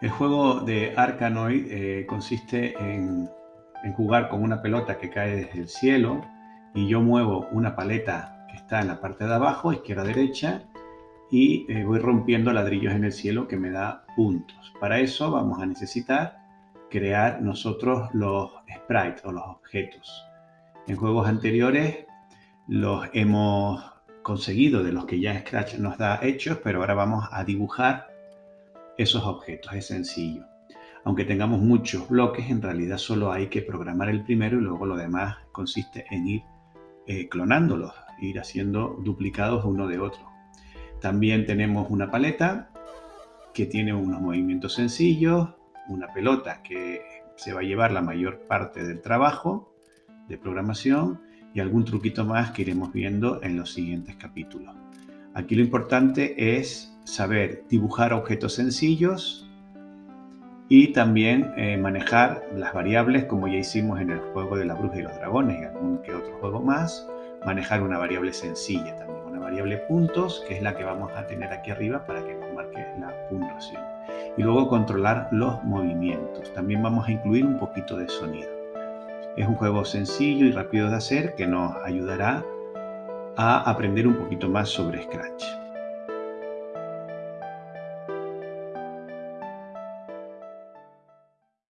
El juego de Arkanoid eh, consiste en, jugar con una pelota que cae desde el cielo y yo muevo una paleta que está en la parte de abajo, izquierda-derecha, y eh, voy rompiendo ladrillos en el cielo que me da puntos. Para eso vamos a necesitar crear nosotros los sprites o los objetos. En juegos anteriores los hemos conseguido de los que ya Scratch nos da hechos, pero ahora vamos a dibujar esos objetos. Es sencillo. Aunque tengamos muchos bloques, en realidad solo hay que programar el primero y luego lo demás consiste en ir eh, clonándolos, ir haciendo duplicados uno de otro. También tenemos una paleta que tiene unos movimientos sencillos, una pelota que se va a llevar la mayor parte del trabajo de programación y algún truquito más que iremos viendo en los siguientes capítulos. Aquí lo importante es saber dibujar objetos sencillos y también eh, manejar las variables como ya hicimos en el juego de la bruja y los dragones y algún que otro juego más, manejar una variable sencilla también, una variable puntos que es la que vamos a tener aquí arriba para que nos marque la puntuación. Y luego controlar los movimientos. También vamos a incluir un poquito de sonido. Es un juego sencillo y rápido de hacer que nos ayudará a aprender un poquito más sobre Scratch.